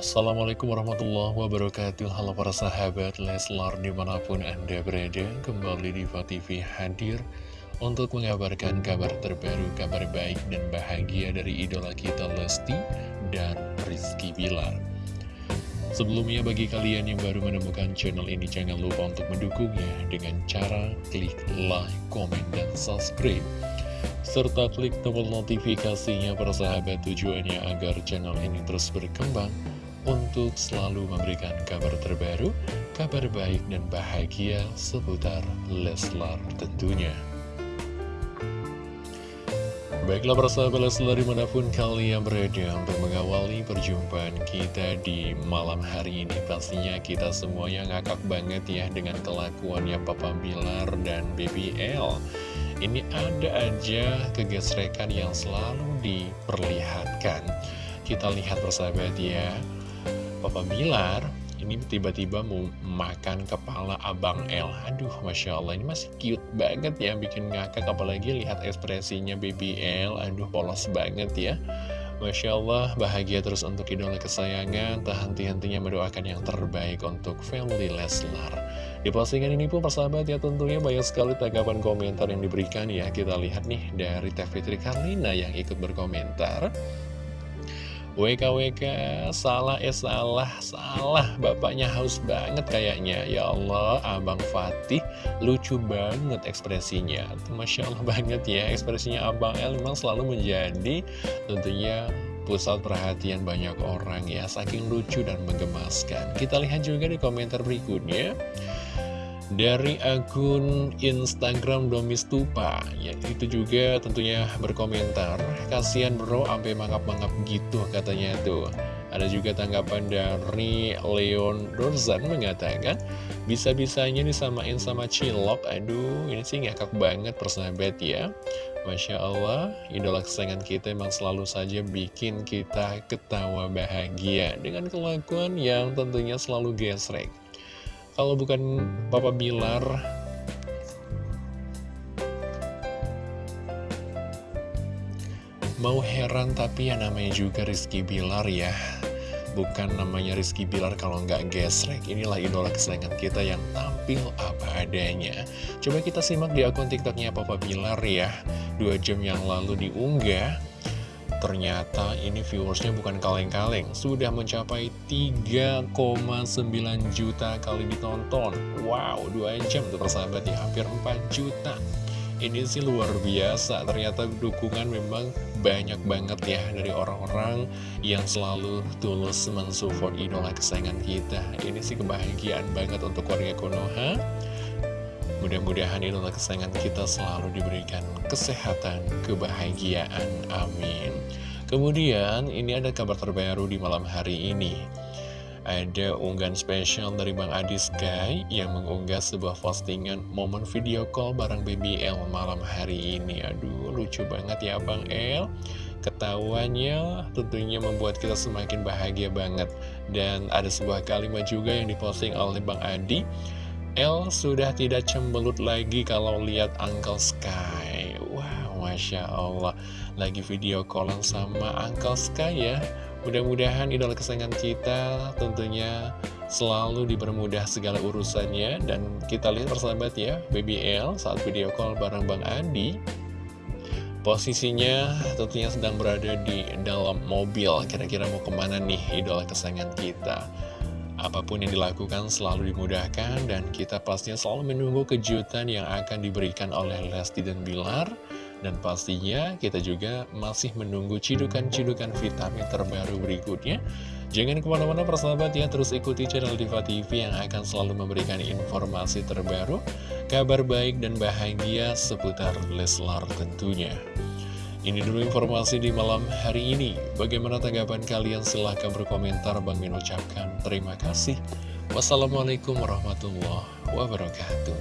Assalamualaikum warahmatullahi wabarakatuh. Halo para sahabat Leslar di mana pun anda berada Kembali di TV hadir Untuk mengabarkan kabar terbaru Kabar baik dan bahagia dari idola kita Lesti Dan Rizky Bilar. Sebelumnya bagi kalian yang baru menemukan channel ini Jangan lupa untuk mendukungnya Dengan cara klik like, komen, dan subscribe. Serta klik tombol notifikasinya para sahabat tujuannya agar channel ini terus berkembang untuk selalu memberikan kabar terbaru, kabar baik dan bahagia seputar Leslar tentunya. Baiklah persahabat Leslar di mana pun kalian berada untuk mengawali perjumpaan kita di malam hari ini. Pastinya kita semuanya ngakak banget ya dengan kelakuannya Papa Bilar dan BBL ini ada aja kegesrekan yang selalu diperlihatkan. Kita lihat persahabat ya Papa Bilar ini tiba-tiba mau makan kepala Abang L Aduh Masya Allah ini masih cute banget ya bikin ngakak Apalagi lihat ekspresinya BBL Aduh polos banget ya Masya Allah, bahagia terus untuk idola kesayangan, tak henti-hentinya mendoakan yang terbaik untuk family Leslar. Di postingan ini pun persahabat ya tentunya banyak sekali tanggapan komentar yang diberikan ya. Kita lihat nih dari Teh Fitri Karlina yang ikut berkomentar. WKWK salah eh salah salah. Bapaknya haus banget kayaknya. Ya Allah Abang Fatih lucu banget ekspresinya. Masya Allah banget ya ekspresinya Abang El memang selalu menjadi tentunya pusat perhatian banyak orang ya saking lucu dan menggemaskan. Kita lihat juga di komentar berikutnya dari akun Instagram Domistupa ya itu juga tentunya berkomentar kasihan bro sampai mangap-mangap gitu katanya tuh. Ada juga tanggapan dari Leon Dorzan mengatakan bisa-bisanya disamain sama Cilok. Aduh ini sih ngakak banget persahabat ya. Masya Allah, idola kesayangan kita emang selalu saja bikin kita ketawa bahagia dengan kelakuan yang tentunya selalu gesrek. Kalau bukan Papa Bilar. Mau heran tapi ya namanya juga Rizky Bilar ya. Bukan namanya Rizky Bilar kalau nggak gesrek. Inilah idola kesayangan kita yang tampil apa adanya. Coba kita simak di akun tiktoknya Papa Bilar ya. Dua jam yang lalu diunggah Ternyata ini viewersnya bukan kaleng-kaleng. Sudah mencapai 3,9 juta kali ditonton. Wow, 2 jam tuh persahabat ya Hampir 4 juta. Ini sih luar biasa Ternyata dukungan memang banyak banget ya Dari orang-orang yang selalu tulus mensupport idola kesayangan kita. Ini sih kebahagiaan banget untuk warga Konoha Mudah-mudahan idola kesayangan kita selalu diberikan kesehatan, kebahagiaan. Amin. Kemudian, ini ada kabar terbaru di malam hari ini. Ada unggahan spesial dari Bang Adi Sky yang mengunggah sebuah postingan momen video call bareng BBL malam hari ini. Aduh, lucu banget ya Bang El. Ketahuannya tentunya membuat kita semakin bahagia banget. Dan ada sebuah kalimat juga yang diposting oleh Bang Adi El sudah tidak cembelut lagi kalau lihat Uncle Sky. Wow, Masya Allah. Lagi video callan sama Uncle Sky ya. Mudah-mudahan idola kesayangan kita tentunya selalu dipermudah segala urusannya. Dan kita lihat persahabat ya Baby L saat video call bareng Bang Andi. Posisinya tentunya sedang berada di dalam mobil. Kira-kira mau ke mana nih idola kesayangan kita Apa pun yang dilakukan selalu dimudahkan dan kita pastinya selalu menunggu kejutan yang akan diberikan oleh Lesti dan Bilar. Dan pastinya kita juga masih menunggu cidukan-cidukan vitamin terbaru berikutnya. Jangan ke mana-mana persahabat ya, terus ikuti channel Diva TV yang akan selalu memberikan informasi terbaru, kabar baik dan bahagia seputar Leslar tentunya. Ini dulu informasi di malam hari ini. Bagaimana tanggapan kalian? Silahkan berkomentar. Bang Min ucapkan terima kasih. Wassalamualaikum warahmatullahi wabarakatuh.